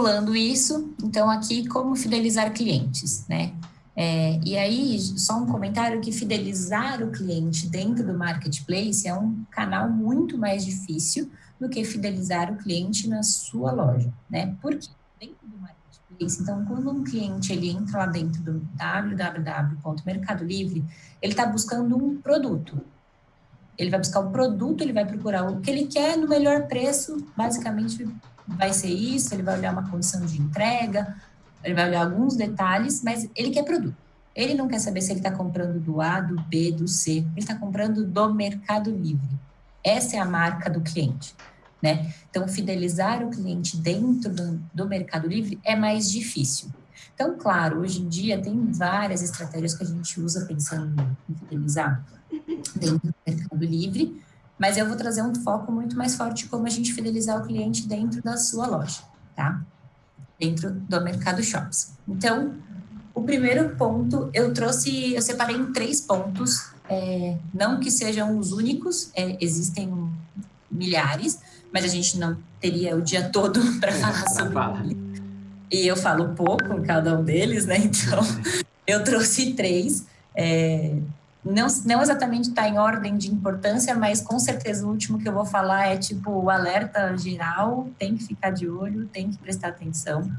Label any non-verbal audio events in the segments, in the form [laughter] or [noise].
Pulando isso, então aqui como fidelizar clientes, né? É, e aí, só um comentário que fidelizar o cliente dentro do marketplace é um canal muito mais difícil do que fidelizar o cliente na sua loja, né? Porque dentro do marketplace, então, quando um cliente ele entra lá dentro do www.mercado livre, ele está buscando um produto. Ele vai buscar o produto, ele vai procurar o que ele quer no melhor preço, basicamente vai ser isso, ele vai olhar uma condição de entrega, ele vai olhar alguns detalhes, mas ele quer produto. Ele não quer saber se ele está comprando do A, do B, do C. Ele está comprando do Mercado Livre. Essa é a marca do cliente. Né? Então, fidelizar o cliente dentro do, do Mercado Livre é mais difícil. Então, claro, hoje em dia tem várias estratégias que a gente usa pensando em fidelizar dentro do Mercado Livre, mas eu vou trazer um foco muito mais forte como a gente fidelizar o cliente dentro da sua loja, tá? Dentro do Mercado Shops. Então, o primeiro ponto, eu trouxe, eu separei em três pontos, é, não que sejam os únicos, é, existem milhares, mas a gente não teria o dia todo [laughs] para falar sobre. E eu falo pouco em cada um deles, né? [laughs] Então, eu trouxe três. É, não, não exatamente está em ordem de importância, mas com certeza o último que eu vou falar é tipo o alerta geral, tem que ficar de olho, tem que prestar atenção.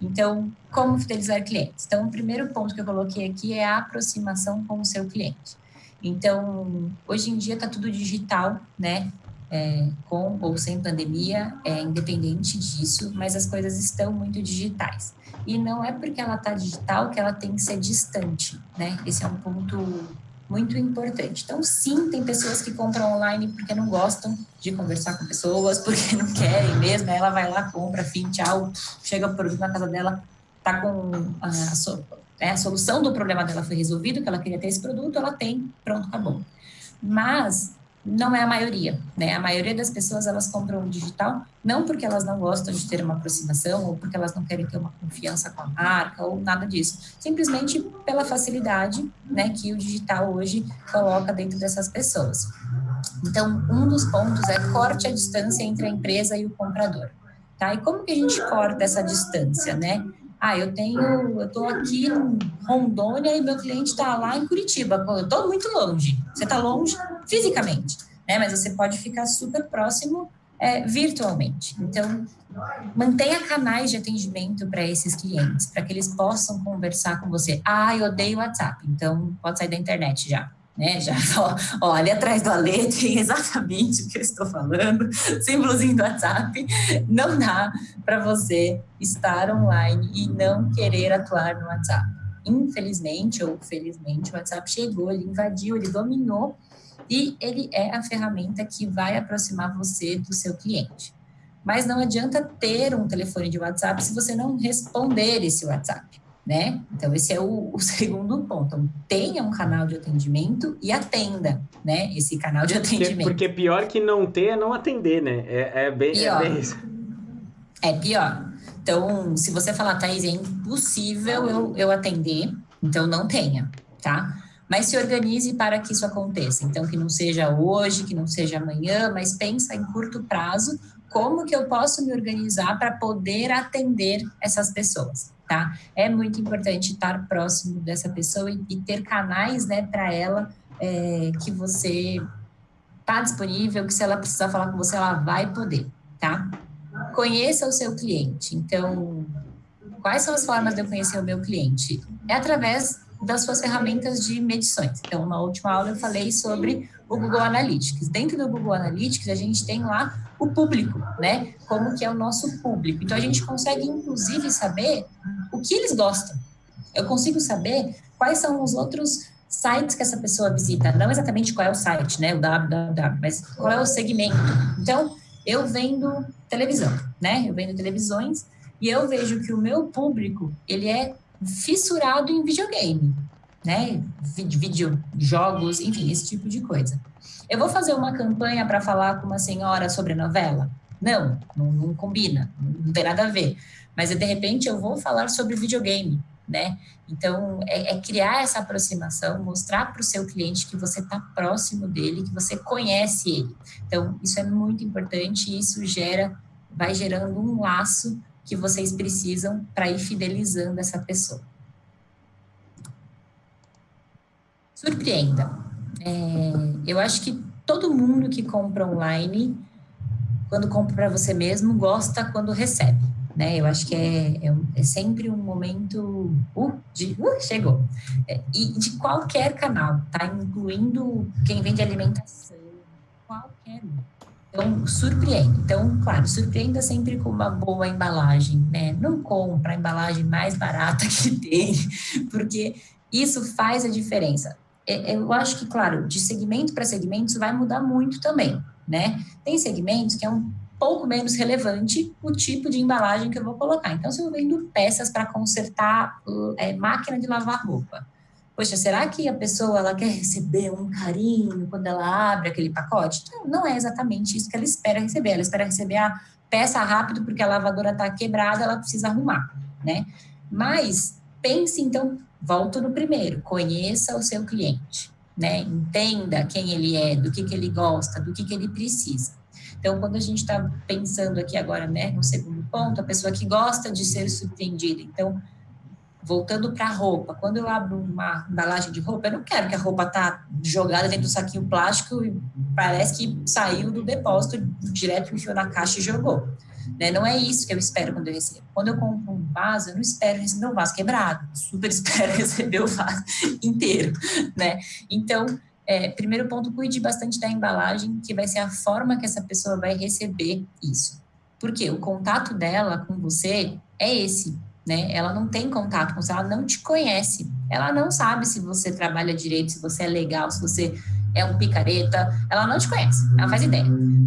Então, como fidelizar clientes? Então, o primeiro ponto que eu coloquei aqui é a aproximação com o seu cliente. Então, hoje em dia está tudo digital, né? É, com ou sem pandemia, é independente disso, mas as coisas estão muito digitais. E não é porque ela está digital que ela tem que ser distante, né? Esse é um ponto muito importante. Então, sim, tem pessoas que compram online porque não gostam de conversar com pessoas, porque não querem mesmo, ela vai lá, compra, fim, tchau, chega o produto na casa dela, tá com a, a, é, a solução do problema dela foi resolvido, que ela queria ter esse produto, ela tem, pronto, acabou. Mas não é a maioria, né? A maioria das pessoas elas compram digital não porque elas não gostam de ter uma aproximação ou porque elas não querem ter uma confiança com a marca ou nada disso, simplesmente pela facilidade, né, que o digital hoje coloca dentro dessas pessoas. Então, um dos pontos é corte a distância entre a empresa e o comprador, tá? E como que a gente corta essa distância, né? Ah, eu tenho, eu estou aqui em Rondônia e meu cliente está lá em Curitiba. Eu estou muito longe. Você está longe fisicamente, né? Mas você pode ficar super próximo é, virtualmente. Então, mantenha canais de atendimento para esses clientes, para que eles possam conversar com você. Ah, eu odeio WhatsApp, então pode sair da internet já né? Já [laughs] olha atrás do Alê, tem exatamente o que eu estou falando, símbolozinho do WhatsApp. Não dá para você estar online e não querer atuar no WhatsApp. Infelizmente ou felizmente, o WhatsApp chegou, ele invadiu, ele dominou e ele é a ferramenta que vai aproximar você do seu cliente. Mas não adianta ter um telefone de WhatsApp se você não responder esse WhatsApp né? Então, esse é o, [laughs] o, segundo ponto. Então, tenha um canal de atendimento e atenda, né? Esse canal de atendimento. Porque, porque pior que não ter é não atender, né? É, é, bem, é pior. é bem isso. É pior. Então, se você falar, Thaís, é impossível eu, eu atender, então não tenha, tá? Mas se organize para que isso aconteça. Então, que não seja hoje, que não seja amanhã, mas pensa em curto prazo, como que eu posso me organizar para poder atender essas pessoas tá? É muito importante estar próximo dessa pessoa e, e ter canais, né, para ela é, que você tá disponível, que se ela precisar falar com você, ela vai poder, tá? Conheça o seu cliente. Então, quais são as formas de eu conhecer o meu cliente? É através das suas ferramentas de medições. Então, na última aula eu falei sobre o Google Analytics. Dentro do Google Analytics, a gente tem lá o público, né? Como que é o nosso público. Então, a gente consegue, inclusive, saber o que eles gostam. Eu consigo saber quais são os outros sites que essa pessoa visita. Não exatamente qual é o site, né? O www, mas qual é o segmento. Então, eu vendo televisão, né? Eu vendo televisões e eu vejo que o meu público, ele é fissurado em videogame, né? Vídeo, jogos, enfim, esse tipo de coisa. Eu vou fazer uma campanha para falar com uma senhora sobre novela? Não, não, não combina, não tem nada a ver. Mas de repente eu vou falar sobre videogame, né? Então é, é criar essa aproximação, mostrar para o seu cliente que você está próximo dele, que você conhece ele. Então isso é muito importante e isso gera, vai gerando um laço que vocês precisam para ir fidelizando essa pessoa. Surpreenda. É, eu acho que todo mundo que compra online, quando compra para você mesmo, gosta quando recebe. Né? Eu acho que é, é, é sempre um momento uh, de uh, chegou. É, e de qualquer canal, tá? Incluindo quem vende alimentação, qualquer um. Então, surpreende. Então, claro, surpreenda sempre com uma boa embalagem, né? Não compra a embalagem mais barata que [laughs] tem, porque isso faz a diferença. É, eu acho que, claro, de segmento para segmento, isso vai mudar muito também, né? Tem segmentos que é um pouco menos relevante o tipo de embalagem que eu vou colocar. Então, se eu vendo peças para consertar é, máquina de lavar roupa, poxa, será que a pessoa ela quer receber um carinho quando ela abre aquele pacote? Não, não é exatamente isso que ela espera receber. Ela espera receber a peça rápido porque a lavadora está quebrada, ela precisa arrumar, né? Mas pense então, volto no primeiro, conheça o seu cliente, né? Entenda quem ele é, do que, que ele gosta, do que, que ele precisa. Então, quando a gente está pensando aqui agora, né, no segundo ponto, a pessoa que gosta de ser surpreendida. Então, voltando para a roupa, quando eu abro uma embalagem de roupa, eu não quero que a roupa tá jogada dentro do saquinho plástico e parece que saiu do depósito, direto enfiou na caixa e jogou. Né? Não é isso que eu espero quando eu recebo. Quando eu compro um vaso, eu não espero receber um vaso quebrado, super [laughs] espero receber o vaso inteiro, né? Então, é, primeiro ponto, cuide bastante da embalagem, que vai ser a forma que essa pessoa vai receber isso. Porque o contato dela com você é esse, né? Ela não tem contato com você, ela não te conhece. Ela não sabe se você trabalha direito, se você é legal, se você é um picareta. Ela não te conhece, ela faz ideia.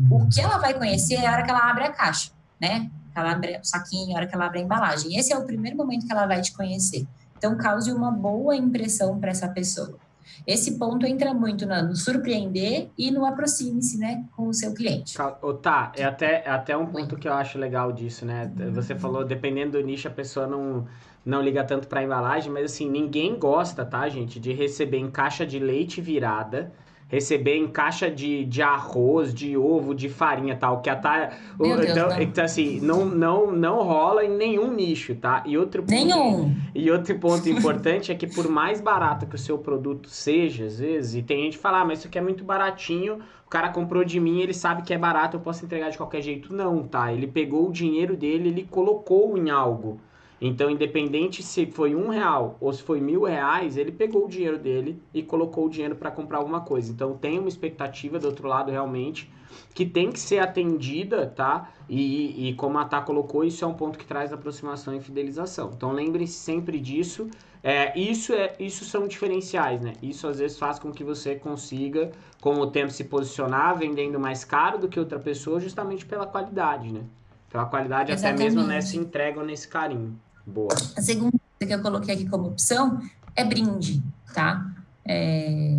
O que ela vai conhecer é a hora que ela abre a caixa, né? Ela abre o saquinho, a hora que ela abre a embalagem. Esse é o primeiro momento que ela vai te conhecer. Então, cause uma boa impressão para essa pessoa. Esse ponto entra muito no surpreender e no aproxime-se, né, com o seu cliente. Tá, é até, é até um ponto que eu acho legal disso, né? Você falou, dependendo do nicho, a pessoa não, não liga tanto para embalagem, mas assim, ninguém gosta, tá, gente, de receber em caixa de leite virada receber em caixa de, de arroz, de ovo, de farinha tal, que até então, então, assim, não, não, não rola em nenhum nicho, tá? E outro ponto, nenhum. E outro ponto importante é que por mais barato que o seu produto seja, às vezes, e tem gente que fala, ah, mas isso aqui é muito baratinho, o cara comprou de mim, ele sabe que é barato, eu posso entregar de qualquer jeito. Não, tá? Ele pegou o dinheiro dele, ele colocou em algo. Então, independente se foi um real ou se foi mil reais, ele pegou o dinheiro dele e colocou o dinheiro para comprar alguma coisa. Então, tem uma expectativa do outro lado realmente que tem que ser atendida, tá? E, e como a Tá colocou, isso é um ponto que traz aproximação e fidelização. Então, lembre-se sempre disso. É, isso, é, isso são diferenciais, né? Isso às vezes faz com que você consiga, com o tempo, se posicionar vendendo mais caro do que outra pessoa, justamente pela qualidade, né? Pela qualidade Exatamente. até mesmo nessa entrega ou nesse carinho. Boa. A segunda que eu coloquei aqui como opção é brinde, tá? É,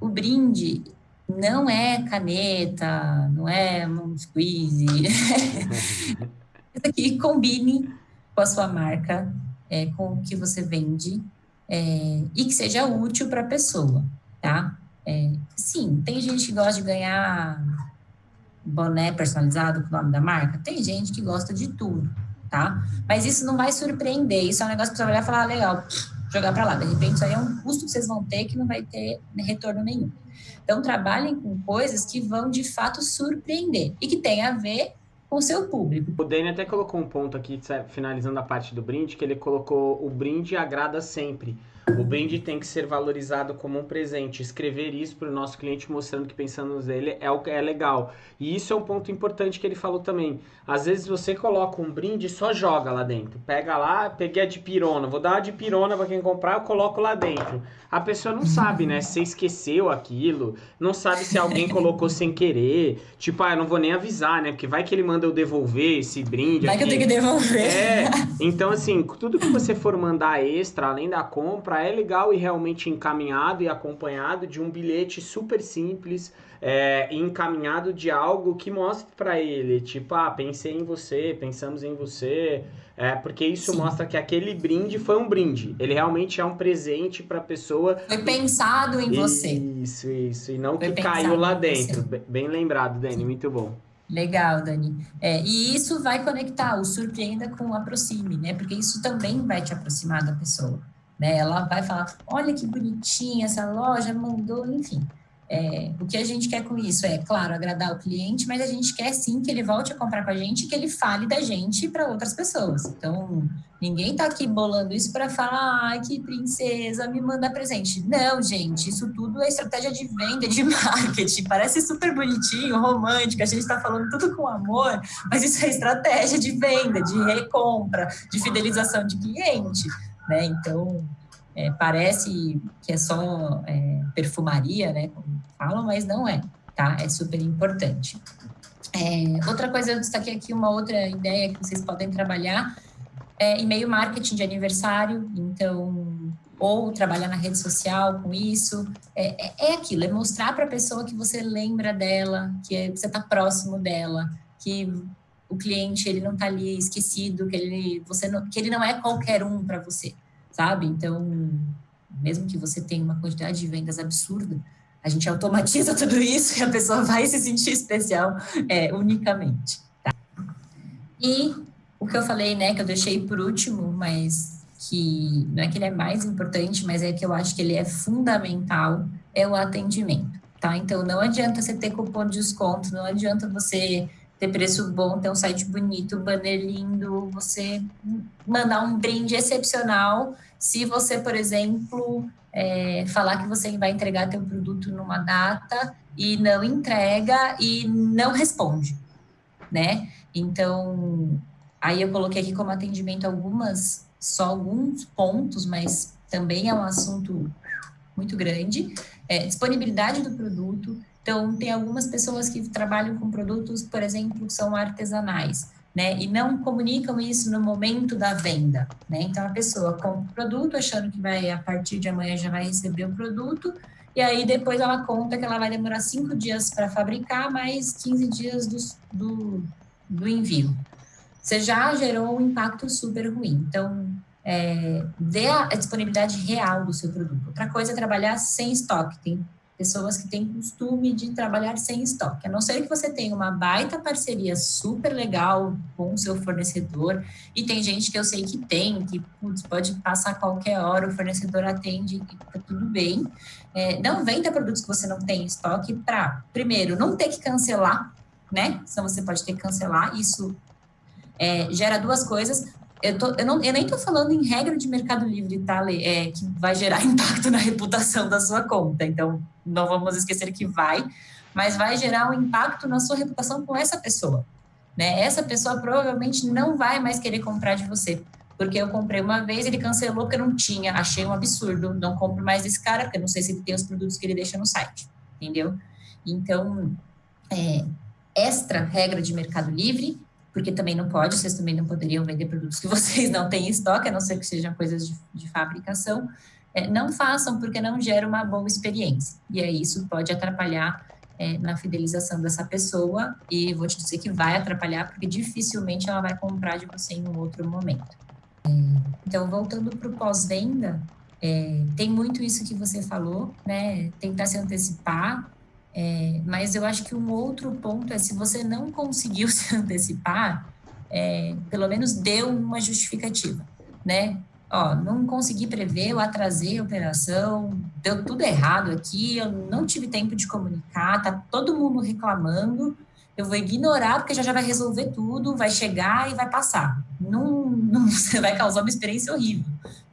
o brinde não é caneta, não é um squeeze. [laughs] Isso aqui combine com a sua marca, é, com o que você vende é, e que seja útil para a pessoa, tá? É, sim, tem gente que gosta de ganhar boné personalizado com o nome da marca, tem gente que gosta de tudo tá? Mas isso não vai surpreender, isso é um negócio que você vai olhar e falar, ah, legal, jogar para lá. De repente, isso aí é um custo que vocês vão ter que não vai ter retorno nenhum. Então, trabalhem com coisas que vão, de fato, surpreender e que tem a ver com o seu público. O Dani até colocou um ponto aqui, finalizando a parte do brinde, que ele colocou o brinde agrada sempre. O brinde tem que ser valorizado como um presente. Escrever isso para o nosso cliente mostrando que pensamos nele é, o, é legal. E isso é um ponto importante que ele falou também. Às vezes você coloca um brinde e só joga lá dentro. Pega lá, peguei a de pirona. Vou dar a de pirona para quem comprar, eu coloco lá dentro. A pessoa não sabe, né? Se você esqueceu aquilo, não sabe se alguém [laughs] colocou sem querer. Tipo, ah, eu não vou nem avisar, né? Porque vai que ele manda eu devolver esse brinde. Vai aqui. que eu tenho que devolver. É. Então, assim, tudo que você for mandar extra, além da compra, é legal e realmente encaminhado e acompanhado de um bilhete super simples, é, encaminhado de algo que mostre para ele, tipo, ah, pensei em você, pensamos em você, é, porque isso Sim. mostra que aquele brinde foi um brinde. Ele realmente é um presente para a pessoa. Foi pensado em você. Isso, isso. E não foi que caiu lá dentro. Bem lembrado, Dani, muito bom. Legal, Dani. É, e isso vai conectar o surpreenda com o aproxime, né? Porque isso também vai te aproximar da pessoa. Né? Ela vai falar: olha que bonitinha essa loja, mandou, enfim. É, o que a gente quer com isso é, claro, agradar o cliente, mas a gente quer sim que ele volte a comprar com a gente e que ele fale da gente para outras pessoas. Então, ninguém está aqui bolando isso para falar, ai, que princesa, me manda presente. Não, gente, isso tudo é estratégia de venda, de [laughs] marketing. Parece super bonitinho, romântico, a gente está falando tudo com amor, mas isso é estratégia de venda, de recompra, de fidelização de cliente. Né? Então, é, parece que é só é, perfumaria, né, como falam, mas não é, tá? É super importante. É, outra coisa, eu destaquei aqui uma outra ideia que vocês podem trabalhar, é e-mail marketing de aniversário, então, ou trabalhar na rede social com isso, é, é, é aquilo, é mostrar para a pessoa que você lembra dela, que é, você está próximo dela, que o cliente ele não está ali esquecido, que ele, você não, que ele não é qualquer um para você, sabe? Então, mesmo que você tenha uma quantidade de vendas absurda, a gente automatiza [laughs] tudo isso e a pessoa vai se sentir especial é, unicamente. Tá? E o que eu falei, né, que eu deixei por último, mas que não é que ele é mais importante, mas é que eu acho que ele é fundamental, é o atendimento, tá? Então, não adianta você ter cupom de desconto, não adianta você ter preço bom, ter um site bonito, banner lindo, você mandar um brinde excepcional. Se você, por exemplo, é, falar que você vai entregar teu produto numa data e não entrega e não responde, né? Então, aí eu coloquei aqui como atendimento algumas, só alguns pontos, mas também é um assunto muito grande. É, disponibilidade do produto, então, tem algumas pessoas que trabalham com produtos, por exemplo, que são artesanais, né? E não comunicam isso no momento da venda, né? Então, a pessoa compra o produto achando que vai, a partir de amanhã, já vai receber o produto, e aí depois ela conta que ela vai demorar cinco dias para fabricar, mais 15 dias do, do, do envio. Você já gerou um impacto super ruim. Então, é, dê a, disponibilidade real do seu produto. Outra coisa é trabalhar sem estoque. Tem pessoas que têm costume de trabalhar sem estoque. A não ser que você tenha uma baita parceria super legal com o seu fornecedor, e tem gente que eu sei que tem, que putz, pode passar qualquer hora, o fornecedor atende e tá tudo bem. É, não venda produtos que você não tem estoque para, primeiro, não ter que cancelar, né? Senão você pode ter que cancelar. Isso é, gera duas coisas eu, tô, eu, não, eu nem estou falando em regra de Mercado Livre, tá, Lê? É, que vai gerar [laughs] impacto na reputação da sua conta. Então, não vamos esquecer que vai, mas vai gerar um impacto na sua reputação com essa pessoa. Né? Essa pessoa provavelmente não vai mais querer comprar de você. Porque eu comprei uma vez, ele cancelou porque não tinha, achei um absurdo, não compro mais desse cara, porque eu não sei se ele tem os produtos que ele deixa no site, entendeu? Então, é, extra regra de Mercado Livre, porque também não pode, vocês também não poderiam vender produtos que [laughs] vocês não têm em estoque, a não ser que sejam coisas de, de fabricação. É, não façam porque não gera uma boa experiência. E aí isso pode atrapalhar é, na fidelização dessa pessoa e vou te dizer que vai atrapalhar porque dificilmente ela vai comprar de você em um outro momento. Então, voltando para o pós-venda, é, tem muito isso que você falou, né? Tentar se antecipar, é, mas eu acho que um outro ponto é se você não conseguiu [laughs] se antecipar, é, pelo menos deu uma justificativa, né? Ó, não consegui prever, eu atrasei a operação, deu tudo errado aqui, eu não tive tempo de comunicar, tá todo mundo reclamando, eu vou ignorar porque já já vai resolver tudo, vai chegar e vai passar. Não, não [laughs] você vai causar uma experiência horrível,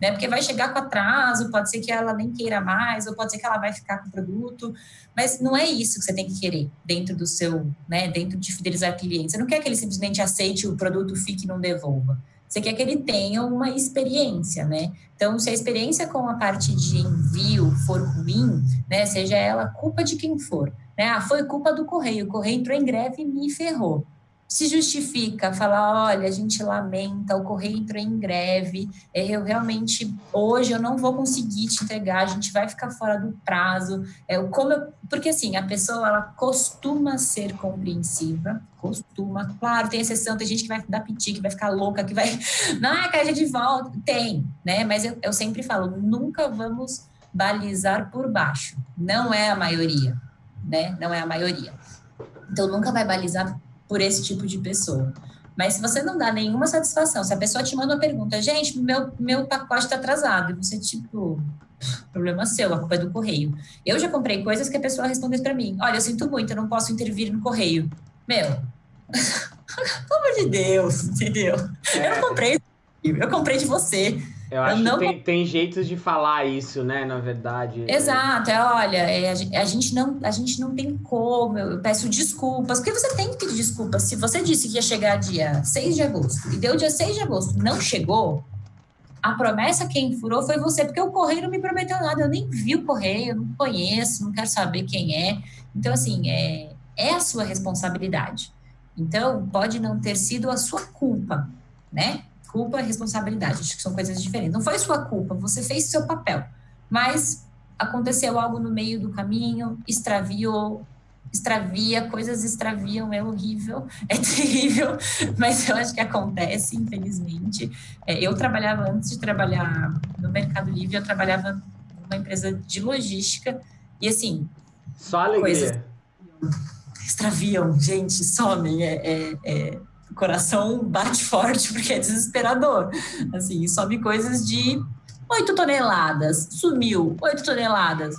né? Porque vai chegar com atraso, pode ser que ela nem queira mais, ou pode ser que ela vai ficar com o produto, mas não é isso que você tem que querer dentro do seu, né? Dentro de fidelizar cliente. Você não quer que ele simplesmente aceite o produto, fique e não devolva. Você quer que ele tenha uma experiência, né? Então, se a experiência com a parte de envio for ruim, né? Seja ela culpa de quem for, né? Ah, foi culpa do correio, o correio entrou em greve e me ferrou. Se justifica, falar, olha, a gente lamenta, o correio entrou em greve, é, eu realmente, hoje eu não vou conseguir te entregar, a gente vai ficar fora do prazo. É, como eu, porque assim, a pessoa, ela costuma ser compreensiva, costuma, claro, tem exceção, tem gente que vai dar piti, que vai ficar louca, que vai, [laughs] não, é caixa de volta, tem, né? Mas eu, eu sempre falo, nunca vamos balizar por baixo, não é a maioria, né? Não é a maioria. Então, nunca vai balizar por esse tipo de pessoa. Mas se você não dá nenhuma satisfação, se a pessoa te manda uma pergunta, gente, meu, meu pacote está atrasado, e você, tipo, problema seu, a culpa é do correio. Eu já comprei coisas que a pessoa respondeu para mim: olha, eu sinto muito, eu não posso intervir no correio. Meu, [laughs] pelo amor de Deus, entendeu? É. Eu não comprei, eu comprei de você. Eu acho eu não... que tem, tem jeitos de falar isso, né, na verdade. Exato, é, olha, é, a, gente não, a gente não tem como, eu peço desculpas, porque você tem que pedir desculpas. Se você disse que ia chegar dia 6 de agosto e deu dia 6 de agosto, não chegou, a promessa quem furou foi você, porque o correio não me prometeu nada, eu nem vi o correio, não conheço, não quero saber quem é. Então, assim, é, é a sua responsabilidade. Então, pode não ter sido a sua culpa, né? Culpa e responsabilidade, acho que são coisas diferentes. Não foi sua culpa, você fez seu papel, mas aconteceu algo no meio do caminho, extraviou, extravia, coisas extraviam, é horrível, [laughs] é terrível, mas eu acho que acontece, infelizmente. É, eu trabalhava, antes de trabalhar no Mercado Livre, eu trabalhava numa empresa de logística, e assim. Só alegria. Coisas extraviam, gente, somem, é, é, é coração bate forte porque é desesperador. Assim, sobe coisas de 8 toneladas, sumiu 8 toneladas.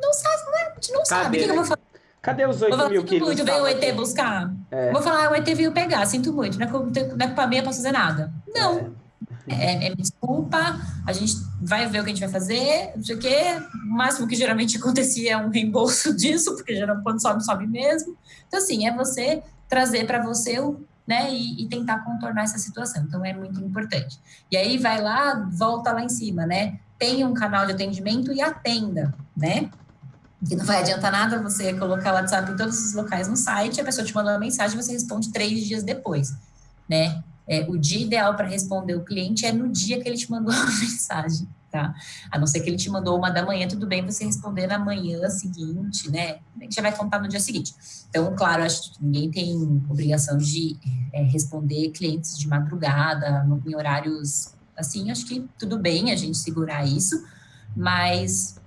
Não sabe, né? a gente não Cadê? sabe. O que, eu vou fazer? Cadê os 8 falar, mil quilos? muito, veio o ET buscar. É. Vou falar, o ET veio pegar, sinto muito, não é, não é culpa minha, posso fazer nada. Não. É. É, é, desculpa, a gente vai ver o que a gente vai fazer, não sei o quê. O máximo que geralmente acontecia é um reembolso [laughs] disso, porque geralmente quando sobe, sobe mesmo. Então, assim, é você trazer para você o né, e, e, tentar contornar essa situação. Então é muito importante. E aí vai lá, volta lá em cima, né? Tenha um canal de atendimento e atenda, né? Que não vai adiantar nada você colocar o WhatsApp em todos os locais no site, a pessoa te manda uma mensagem você responde três dias depois, né? É, o dia ideal para responder o cliente é no dia que ele te mandou [laughs] a mensagem tá? A não ser que ele te mandou uma da manhã, tudo bem você responder na manhã seguinte, né? A gente já vai contar no dia seguinte. Então, claro, acho que ninguém tem obrigação de é, responder clientes de madrugada, em horários assim, acho que tudo bem a gente segurar isso, mas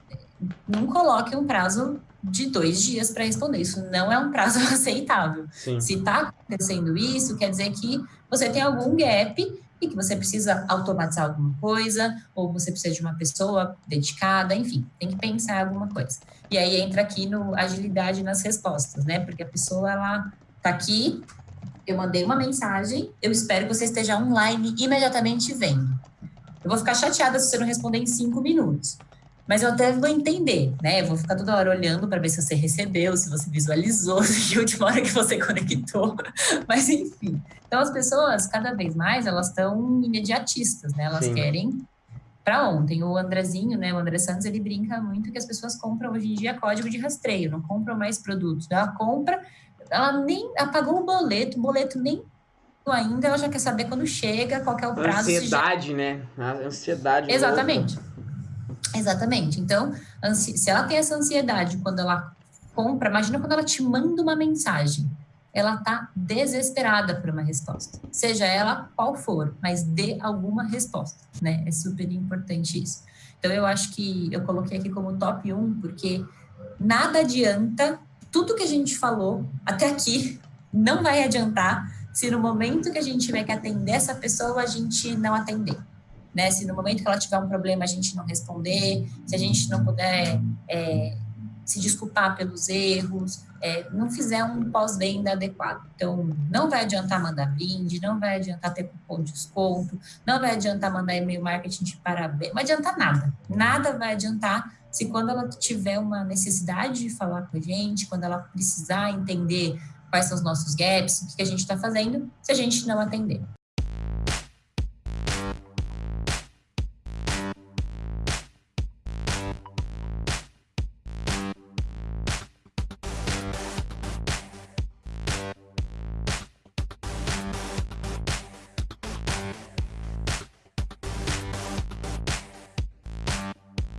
não coloque um prazo de dois dias para responder. Isso não é um prazo [laughs] aceitável. Sim. Se está acontecendo isso, quer dizer que você tem algum gap que você precisa automatizar alguma coisa, ou você precisa de uma pessoa dedicada, enfim, tem que pensar alguma coisa. E aí entra aqui no agilidade nas respostas, né? Porque a pessoa, ela tá aqui, eu mandei uma mensagem, eu espero que você esteja online imediatamente vendo. Eu vou ficar chateada se você não responder em cinco minutos. Mas eu até vou entender, né? Eu vou ficar toda hora olhando para ver se você recebeu, se você visualizou, [laughs] se a última hora que você conectou. [laughs] Mas enfim. Então as pessoas, cada vez mais, elas estão imediatistas, né? Elas Sim. querem para ontem. O Andrezinho, né? O André Santos, ele brinca muito que as pessoas compram hoje em dia código de rastreio, não compram mais produtos. Ela compra, ela nem apagou o boleto, o boleto nem ainda, ela já quer saber quando chega, qual é o prazo. Ansiedade, já... né? A ansiedade. Exatamente. Louca. Exatamente. Então, se ela tem essa ansiedade quando ela compra, imagina quando ela te manda uma mensagem. Ela tá desesperada por uma resposta, seja ela qual for, mas dê alguma resposta, né? É super importante isso. Então, eu acho que eu coloquei aqui como top 1, porque nada adianta, tudo que a gente falou até aqui não vai adiantar se no momento que a gente tiver que atender essa pessoa, a gente não atender né? Se no momento que ela tiver um problema a gente não responder, se a gente não puder é, se desculpar pelos erros, é, não fizer um pós-venda adequado. Então, não vai adiantar mandar brinde, não vai adiantar ter cupom de desconto, não vai adiantar mandar e-mail marketing de parabéns, não vai adiantar nada. Nada vai adiantar se quando ela tiver uma necessidade de falar com a gente, quando ela precisar entender quais são os nossos gaps, o que a gente está fazendo, se a gente não atender.